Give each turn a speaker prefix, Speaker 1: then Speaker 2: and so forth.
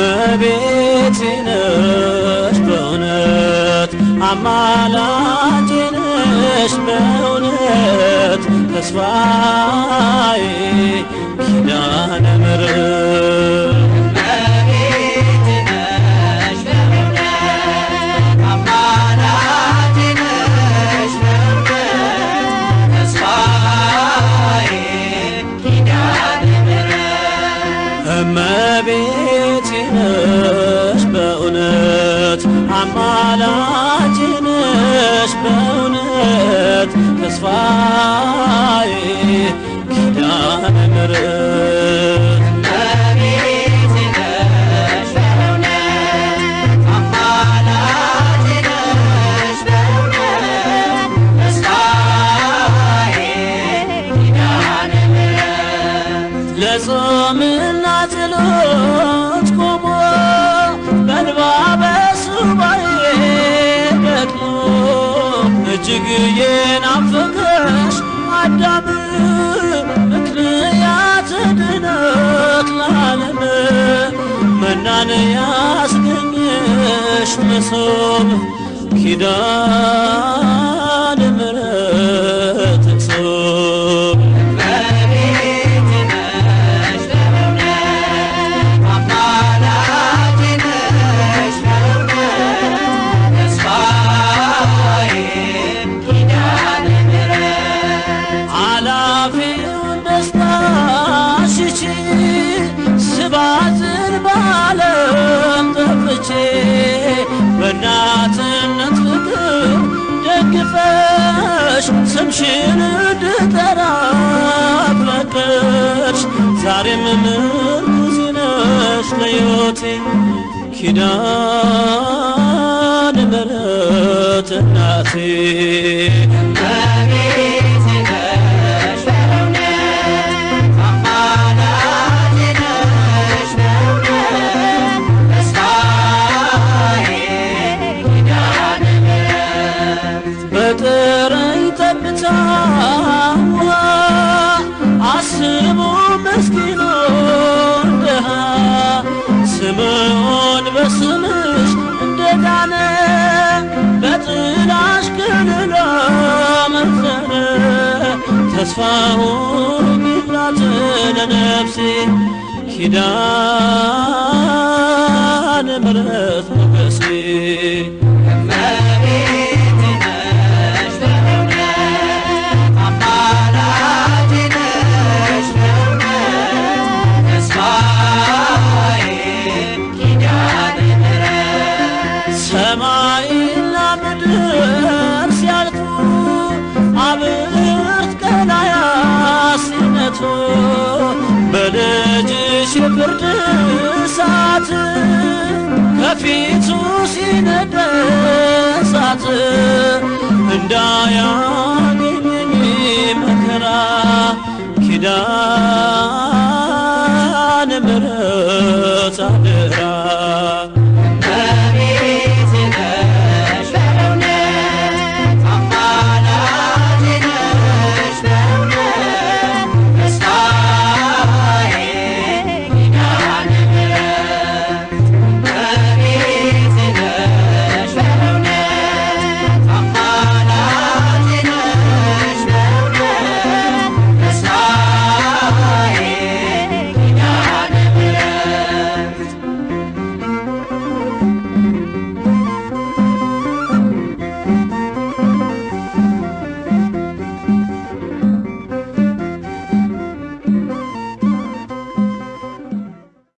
Speaker 1: እመቤቴ ነሽ በእውነት አማላጄ ነሽ በእውነት ተስፋ አማላጄ ነሽ በእውነት ተስፋዬ ኪዳነ ምሕረት ለጾምና መናን ያስገኘሽ መሶብ ኪዳነ ስምሽን እንድጠራ ፈቀድሽ ዛሬም ምርኩዜ ነሽ ለሕይወቴ? ኪዳነ ምሕረት እናቴ ተስፋውን ይላት ለነፍሴ ኪዳነ ምሕረት ሞገሴ ሰማይና ምድር ሲነቱ በልጅሽ የፍርድ እሳት ከፊቱ ሲነድ እንዳያ